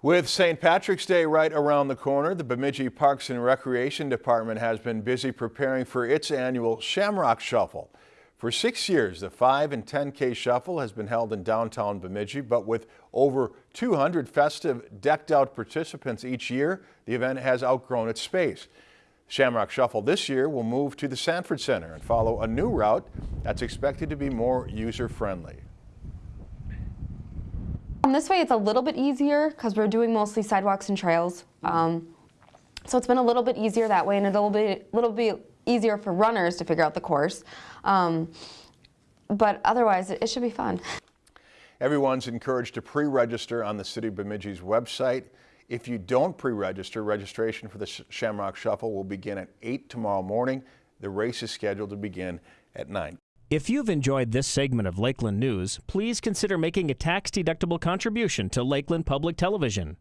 With St. Patrick's Day right around the corner, the Bemidji Parks and Recreation Department has been busy preparing for its annual Shamrock Shuffle. For six years, the 5 and 10K Shuffle has been held in downtown Bemidji, but with over 200 festive, decked-out participants each year, the event has outgrown its space. Shamrock Shuffle this year will move to the Sanford Center and follow a new route that's expected to be more user-friendly. Um, this way it's a little bit easier because we're doing mostly sidewalks and trails. Um, so it's been a little bit easier that way and it'll be a little bit easier for runners to figure out the course. Um, but otherwise, it, it should be fun. Everyone's encouraged to pre-register on the City of Bemidji's website. If you don't pre-register, registration for the Shamrock Shuffle will begin at 8 tomorrow morning. The race is scheduled to begin at 9. If you've enjoyed this segment of Lakeland News, please consider making a tax-deductible contribution to Lakeland Public Television.